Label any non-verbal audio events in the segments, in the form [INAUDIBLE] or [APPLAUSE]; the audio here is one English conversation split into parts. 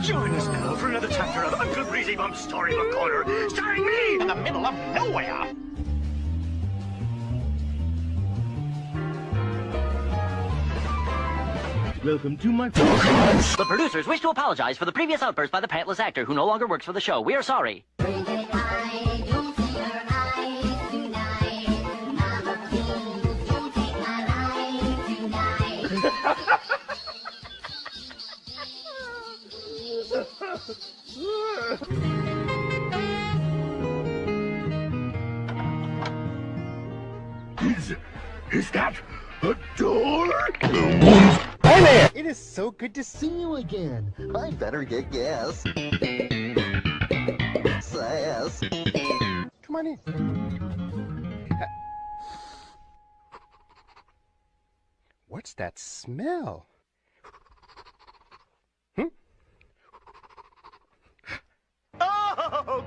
Join us now for another chapter of Uncle Breezy Bump's Storybook Corner, starring me in the middle of nowhere. Welcome to my... Podcast! The producers wish to apologize for the previous outburst by the pantless actor who no longer works for the show. We are sorry. Is, is that a door? Hey there! It is so good to see you again. I better get gas. Sass. Come on in. What's that smell? Oh,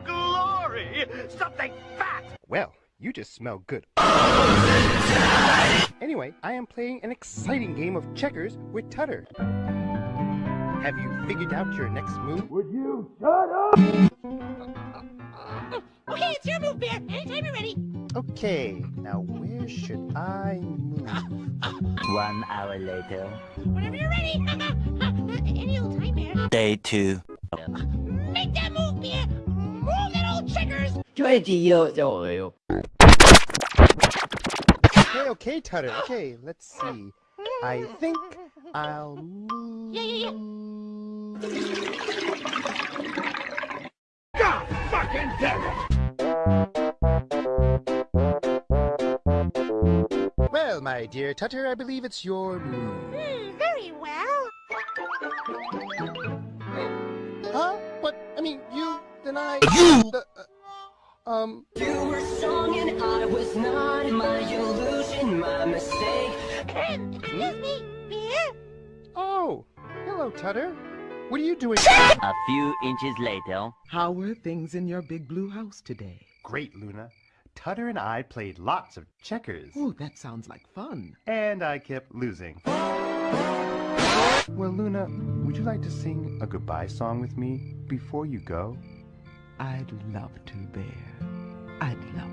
glory! Something fat! Well, you just smell good. Anyway, I am playing an exciting game of checkers with Tutter. Have you figured out your next move? Would you shut up? [LAUGHS] Okay, it's your move, Bear. Anytime you're ready. Okay, now where should I move? [LAUGHS] One hour later. Whenever you're ready. [LAUGHS] Any old time, Bear. Day two. Make that move, Bear. Move that old. Okay, okay, Tutter. Okay, let's see. I think I'll move. Yeah, yeah, God fucking damn it! Well, my dear Tutter, I believe it's your move. Hmm, very well. Huh? What? I mean, you, then I... You! Uh, uh, um... You were strong and I was not my illusion, my mistake. Excuse me, Bear. Oh, hello, Tutter. What are you doing? A few inches later. How were things in your big blue house today? Great, Luna. Tutter and I played lots of checkers. Oh, that sounds like fun. And I kept losing. Well, Luna, would you like to sing a goodbye song with me before you go? I'd love to, Bear. I'd love.